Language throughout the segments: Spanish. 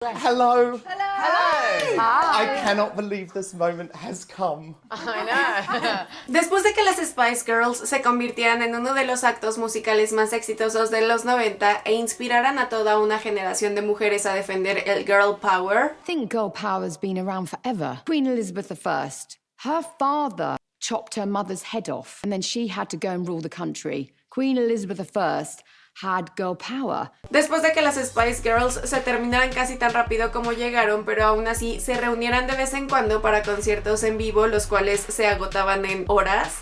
Hello. Hello. Hello. Hi. I cannot believe this moment has come. I know. Después de que las Spice Girls se convirtieran en uno de los actos musicales más exitosos de los 90 e inspiraran a toda una generación de mujeres a defender el girl power, I think girl power's been around forever. Queen Elizabeth I, her father chopped her mother's head off, and then she had to go and rule the country. Queen Elizabeth I had girl power. después de que las Spice Girls se terminaran casi tan rápido como llegaron, pero aún así se reunieran de vez en cuando para conciertos en vivo, los cuales se agotaban en horas.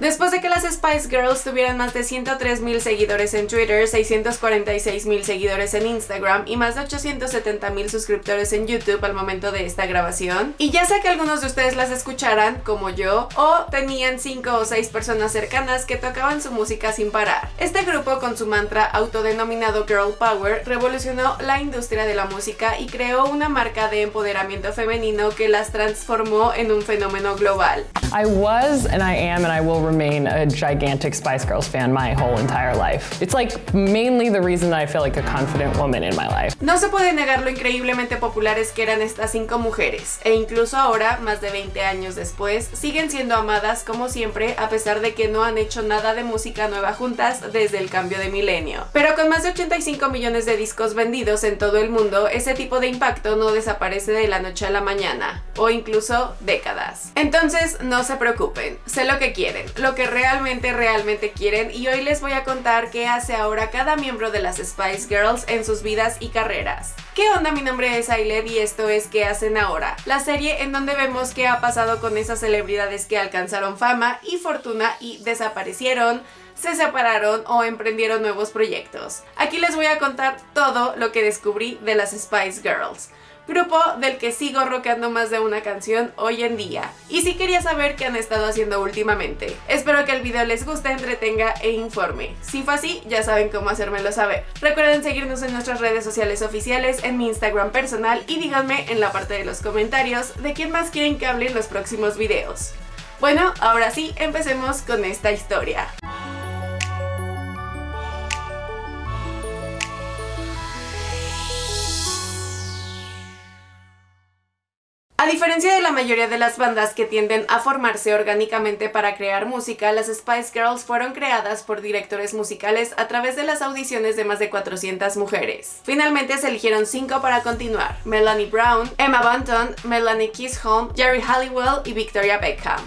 Después de que las Spice Girls tuvieran más de 103 mil seguidores en Twitter, 646 mil seguidores en Instagram y más de 870 mil suscriptores en YouTube al momento de esta grabación, y ya sea que algunos de ustedes las escucharan, como yo, o tenían 5 o 6 personas cercanas que tocaban su música sin parar. Este grupo, con su mantra autodenominado Girl Power, revolucionó la industria de la música y creó una marca de empoderamiento femenino que las transformó en un fenómeno global. I was and I am and I will remain a gigantic Spice Girls fan my whole entire life. It's like mainly the reason that I feel like a confident woman in my life. No se puede negar lo increíblemente populares que eran estas cinco mujeres, e incluso ahora, más de 20 años después, siguen siendo amadas como siempre, a pesar de que no han hecho nada de música nueva juntas desde el cambio de milenio. Pero con más de 85 millones de discos vendidos en todo el mundo, ese tipo de impacto no desaparece de la noche a la mañana, o incluso décadas. Entonces, no se preocupen, sé lo que quieren, lo que realmente, realmente quieren, y hoy les voy a contar qué hace ahora cada miembro de las Spice Girls en sus vidas y carreras. ¿Qué onda? Mi nombre es Ailed y esto es ¿Qué hacen ahora? La serie en donde vemos qué ha pasado con esas celebridades que alcanzaron fama y fortuna y desaparecieron, se separaron o emprendieron nuevos proyectos. Aquí les voy a contar todo lo que descubrí de las Spice Girls grupo del que sigo rockeando más de una canción hoy en día. Y si quería saber qué han estado haciendo últimamente. Espero que el video les guste, entretenga e informe. Si fue así, ya saben cómo hacérmelo saber. Recuerden seguirnos en nuestras redes sociales oficiales, en mi Instagram personal y díganme en la parte de los comentarios de quién más quieren que hable en los próximos videos. Bueno, ahora sí, empecemos con esta historia. Diferencia de la mayoría de las bandas que tienden a formarse orgánicamente para crear música, las Spice Girls fueron creadas por directores musicales a través de las audiciones de más de 400 mujeres. Finalmente se eligieron 5 para continuar, Melanie Brown, Emma Bunton, Melanie Chisholm, Jerry Halliwell y Victoria Beckham.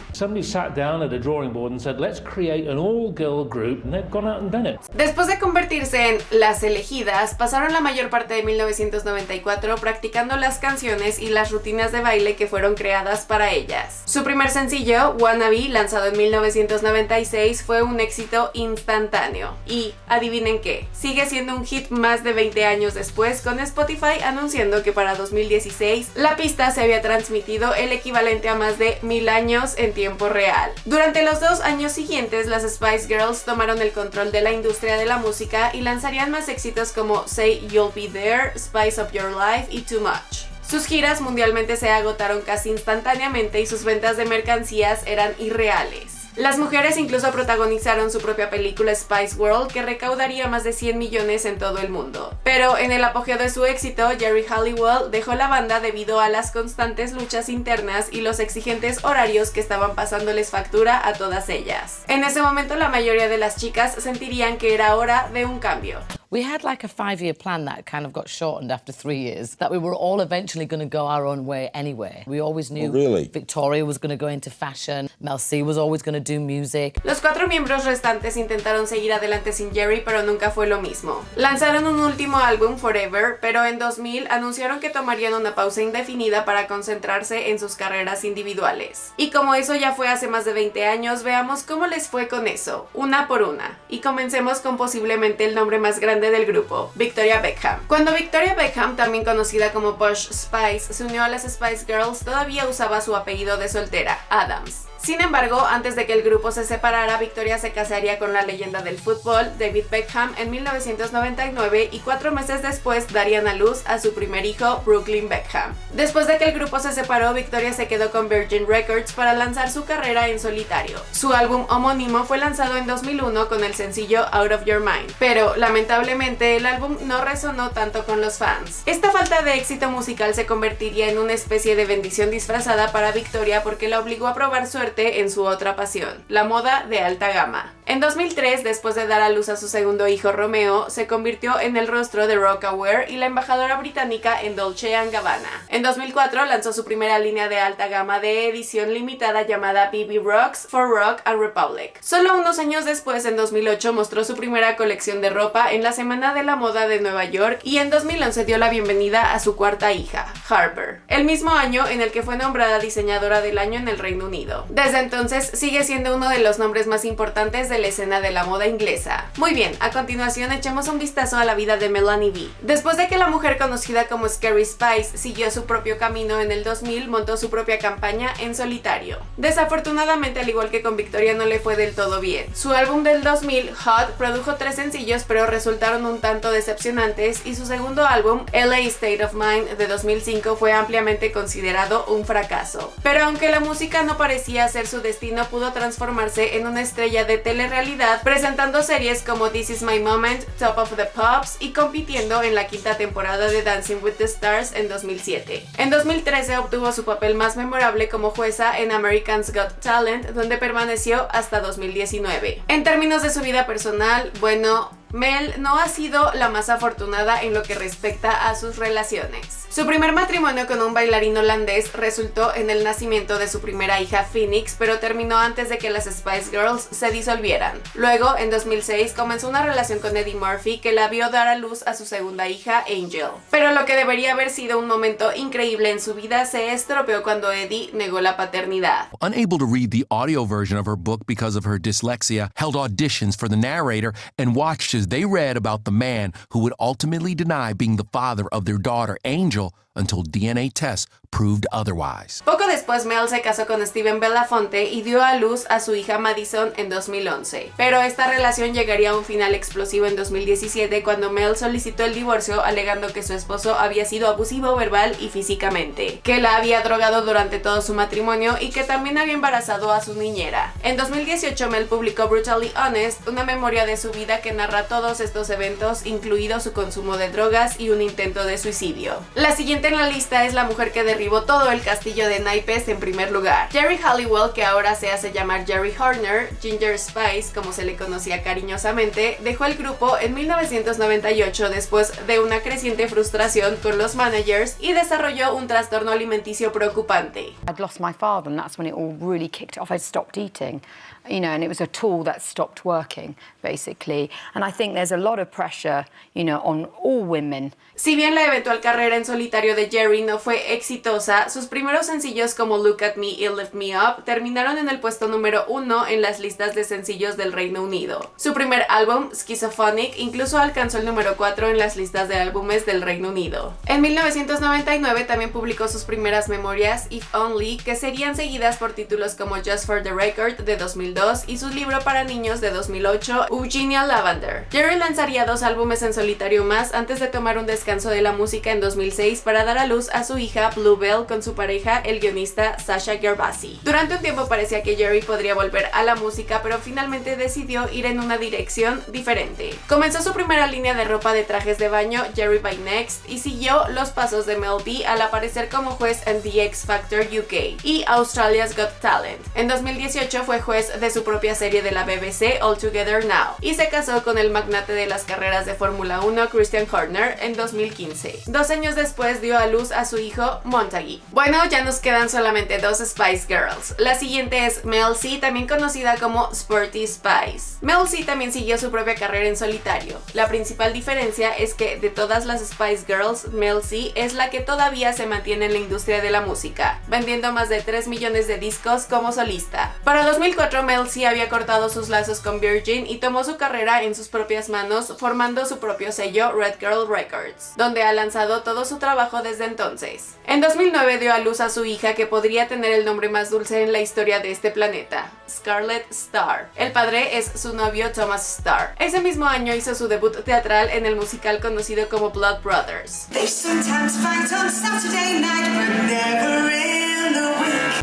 A. Después de convertirse en las elegidas, pasaron la mayor parte de 1994 practicando las canciones y las rutinas de baile que fueron creadas para ellas. Su primer sencillo, Wannabe, lanzado en 1996, fue un éxito instantáneo. Y, adivinen qué, sigue siendo un hit más de 20 años después, con Spotify anunciando que para 2016 la pista se había transmitido el equivalente a más de mil años en tiempo real. Durante los dos años siguientes, las Spice Girls tomaron el control de la industria de la música y lanzarían más éxitos como Say You'll Be There, Spice Up Your Life y Too Much. Sus giras mundialmente se agotaron casi instantáneamente y sus ventas de mercancías eran irreales. Las mujeres incluso protagonizaron su propia película Spice World que recaudaría más de 100 millones en todo el mundo. Pero en el apogeo de su éxito, Jerry Halliwell dejó la banda debido a las constantes luchas internas y los exigentes horarios que estaban pasándoles factura a todas ellas. En ese momento la mayoría de las chicas sentirían que era hora de un cambio. We had like a five year plan that kind of got shortened after three years, that we were all eventually going to go our own way anyway. We always knew Oh, really? Victoria was going to go into fashion, Mel C was always going to do music. Los cuatro miembros restantes intentaron seguir adelante sin Jerry, pero nunca fue lo mismo. Lanzaron un último álbum, Forever, pero en 2000 anunciaron que tomarían una pausa indefinida para concentrarse en sus carreras individuales. Y como eso ya fue hace más de 20 años, veamos cómo les fue con eso, una por una. Y comencemos con posiblemente el nombre más grande del grupo, Victoria Beckham. Cuando Victoria Beckham, también conocida como Posh Spice, se unió a las Spice Girls, todavía usaba su apellido de soltera, Adams. Sin embargo, antes de que el grupo se separara, Victoria se casaría con la leyenda del fútbol, David Beckham, en 1999 y cuatro meses después darían a luz a su primer hijo, Brooklyn Beckham. Después de que el grupo se separó, Victoria se quedó con Virgin Records para lanzar su carrera en solitario. Su álbum homónimo fue lanzado en 2001 con el sencillo Out of Your Mind, pero lamentablemente el álbum no resonó tanto con los fans. Esta falta de éxito musical se convertiría en una especie de bendición disfrazada para Victoria porque la obligó a probar suerte en su otra pasión, la moda de alta gama. En 2003, después de dar a luz a su segundo hijo Romeo, se convirtió en el rostro de Rockaware y la embajadora británica en Dolce Gabbana. En 2004 lanzó su primera línea de alta gama de edición limitada llamada BB Rocks for Rock and Republic. Solo unos años después, en 2008, mostró su primera colección de ropa en la Semana de la Moda de Nueva York y en 2011 dio la bienvenida a su cuarta hija, Harper, el mismo año en el que fue nombrada diseñadora del año en el Reino Unido. Desde entonces sigue siendo uno de los nombres más importantes de la escena de la moda inglesa. Muy bien, a continuación echemos un vistazo a la vida de Melanie B. Después de que la mujer conocida como Scary Spice siguió su propio camino en el 2000, montó su propia campaña en solitario. Desafortunadamente, al igual que con Victoria, no le fue del todo bien. Su álbum del 2000, Hot, produjo tres sencillos, pero resultaron un tanto decepcionantes y su segundo álbum, LA State of Mind de 2005, fue ampliamente considerado un fracaso. Pero aunque la música no parecía su destino, pudo transformarse en una estrella de telerrealidad, presentando series como This Is My Moment, Top of the Pops y compitiendo en la quinta temporada de Dancing with the Stars en 2007. En 2013 obtuvo su papel más memorable como jueza en American's Got Talent, donde permaneció hasta 2019. En términos de su vida personal, bueno, Mel no ha sido la más afortunada en lo que respecta a sus relaciones. Su primer matrimonio con un bailarín holandés resultó en el nacimiento de su primera hija Phoenix, pero terminó antes de que las Spice Girls se disolvieran. Luego, en 2006, comenzó una relación con Eddie Murphy que la vio dar a luz a su segunda hija, Angel. Pero lo que debería haber sido un momento increíble en su vida se estropeó cuando Eddie negó la paternidad. Unable to read the audio version of her book because of her dyslexia, held auditions for the narrator and watched as they read about the man who would ultimately deny being the father of their daughter, Angel, until DNA tests proved otherwise. Poco después Mel se casó con Steven Belafonte y dio a luz a su hija Madison en 2011. Pero esta relación llegaría a un final explosivo en 2017 cuando Mel solicitó el divorcio alegando que su esposo había sido abusivo verbal y físicamente, que la había drogado durante todo su matrimonio y que también había embarazado a su niñera. En 2018 Mel publicó Brutally Honest, una memoria de su vida que narra todos estos eventos, incluido su consumo de drogas y un intento de suicidio. La siguiente en la lista es la mujer que derribó todo el castillo de naipes en primer lugar. Jerry Halliwell, que ahora se hace llamar Jerry Horner, Ginger Spice, como se le conocía cariñosamente, dejó el grupo en 1998 después de una creciente frustración con los managers y desarrolló un trastorno alimenticio preocupante. I'd lost my father, and that's when it all really kicked off. I'd stopped eating, you know, and it was a tool that stopped working, basically. And I think there's a lot of pressure, you know, on all women Si bien la eventual carrera en solitario de Jerry no fue exitosa, sus primeros sencillos como Look at Me y Lift Me Up terminaron en el puesto número uno en las listas de sencillos del Reino Unido. Su primer álbum, Schizophonic, incluso alcanzó el número 4 en las listas de álbumes del Reino Unido. En 1999 también publicó sus primeras memorias, If Only, que serían seguidas por títulos como Just for the Record de 2002 y su libro para niños de 2008, Eugenia Lavender. Jerry lanzaría dos álbumes en solitario más antes de tomar un descanso descanso de la música en 2006 para dar a luz a su hija Bluebell con su pareja, el guionista Sasha Gervasi. Durante un tiempo parecía que Jerry podría volver a la música, pero finalmente decidió ir en una dirección diferente. Comenzó su primera línea de ropa de trajes de baño, Jerry by Next, y siguió los pasos de Mel B al aparecer como juez en The X Factor UK y Australia's Got Talent. En 2018 fue juez de su propia serie de la BBC All Together Now y se casó con el magnate de las carreras de Fórmula 1 Christian Horner en 2015. Dos años después dio a luz a su hijo Montague. Bueno, ya nos quedan solamente dos Spice Girls. La siguiente es Mel C, también conocida como Sporty Spice. Mel C también siguió su propia carrera en solitario. La principal diferencia es que de todas las Spice Girls, Mel C es la que todavía se mantiene en la industria de la música, vendiendo más de 3 millones de discos como solista. Para 2004, Mel C había cortado sus lazos con Virgin y tomó su carrera en sus propias manos, formando su propio sello Red Girl Records donde ha lanzado todo su trabajo desde entonces. En 2009 dio a luz a su hija que podría tener el nombre más dulce en la historia de este planeta, Scarlett Starr. El padre es su novio Thomas Starr. Ese mismo año hizo su debut teatral en el musical conocido como Blood Brothers.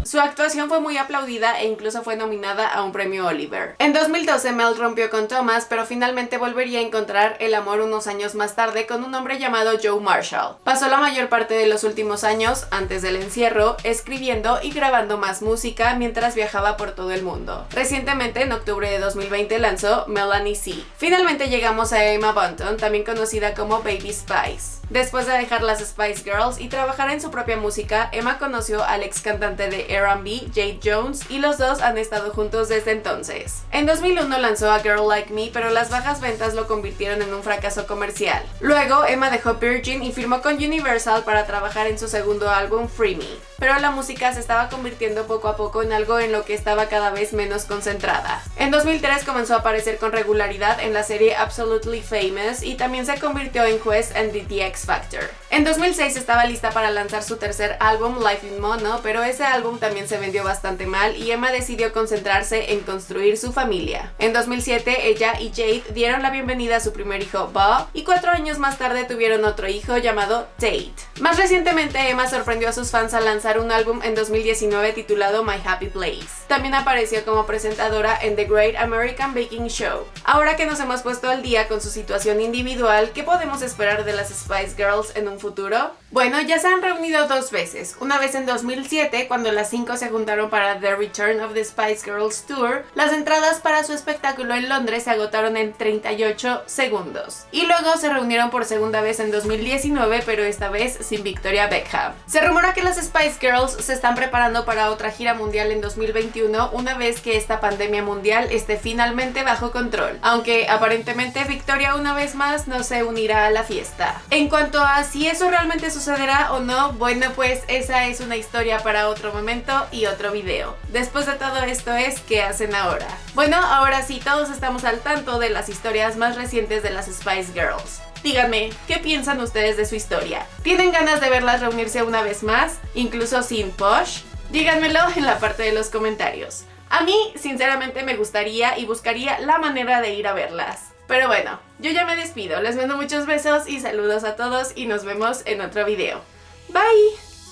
Su actuación fue muy aplaudida e incluso fue nominada a un premio Oliver. En 2012 Mel rompió con Thomas, pero finalmente volvería a encontrar el amor unos años más tarde con un hombre llamado Joe Marshall. Pasó la mayor parte de los últimos años, antes del encierro, escribiendo y grabando más música mientras viajaba por todo el mundo. Recientemente, en octubre de 2020, lanzó Melanie C. Finalmente llegamos a Emma Bunton, también conocida como Baby Spice. Después de dejar las Spice Girls y trabajar en su propia música, Emma conoció al ex cantante de R&B, Jade Jones, y los dos han estado juntos desde entonces. En 2001 lanzó a Girl Like Me, pero las bajas ventas lo convirtieron en un fracaso comercial. Luego, Emma dejó Virgin y firmó con Universal para trabajar en su segundo álbum, Free Me. Pero la música se estaba convirtiendo poco a poco en algo en lo que estaba cada vez menos concentrada. En 2003 comenzó a aparecer con regularidad en la serie Absolutely Famous y también se convirtió en juez en The X Factor. En 2006 estaba lista para lanzar su tercer álbum, Life in Mono, pero ese álbum también se vendió bastante mal y Emma decidió concentrarse en construir su familia. En 2007 ella y Jade dieron la bienvenida a su primer hijo, Bob, y cuatro años más tarde tuvieron otro hijo llamado Tate. Más recientemente Emma sorprendió a sus fans al lanzar un álbum en 2019 titulado My Happy Place. También apareció como presentadora en The Great American Baking Show. Ahora que nos hemos puesto al día con su situación individual, ¿qué podemos esperar de las Spice Girls en un futuro? Bueno, ya se han reunido dos veces, una vez en 2007 cuando las cinco se juntaron para The Return of the Spice Girls Tour, las entradas para su espectáculo en Londres se agotaron en 38 segundos. Y luego se reunieron por segunda vez en 2019, pero esta vez sin Victoria Beckham. Se rumora que las Spice Girls se están preparando para otra gira mundial en 2021 una vez que esta pandemia mundial esté finalmente bajo control, aunque aparentemente Victoria una vez más no se unirá a la fiesta. En cuanto a si eso realmente sucederá o no, bueno pues esa es una historia para otro momento y otro video. Después de todo esto es ¿qué hacen ahora? Bueno, ahora sí, todos estamos al tanto de las historias más recientes de las Spice Girls. Díganme, ¿qué piensan ustedes de su historia? ¿Tienen ganas de verlas reunirse una vez más, incluso sin Posh? Díganmelo en la parte de los comentarios. A mí, sinceramente, me gustaría y buscaría la manera de ir a verlas. Pero bueno, yo ya me despido, les mando muchos besos y saludos a todos y nos vemos en otro video. Bye!